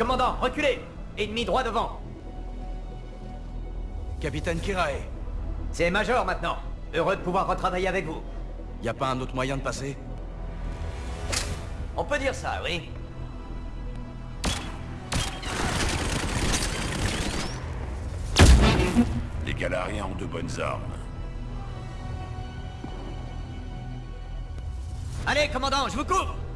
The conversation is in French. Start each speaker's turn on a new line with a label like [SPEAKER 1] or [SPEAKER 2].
[SPEAKER 1] Commandant, reculez Ennemi droit devant
[SPEAKER 2] Capitaine Kirae,
[SPEAKER 1] C'est Major maintenant. Heureux de pouvoir retravailler avec vous.
[SPEAKER 2] y a pas un autre moyen de passer?
[SPEAKER 1] On peut dire ça, oui.
[SPEAKER 3] Les Galariens ont de bonnes armes.
[SPEAKER 1] Allez, commandant, je vous couvre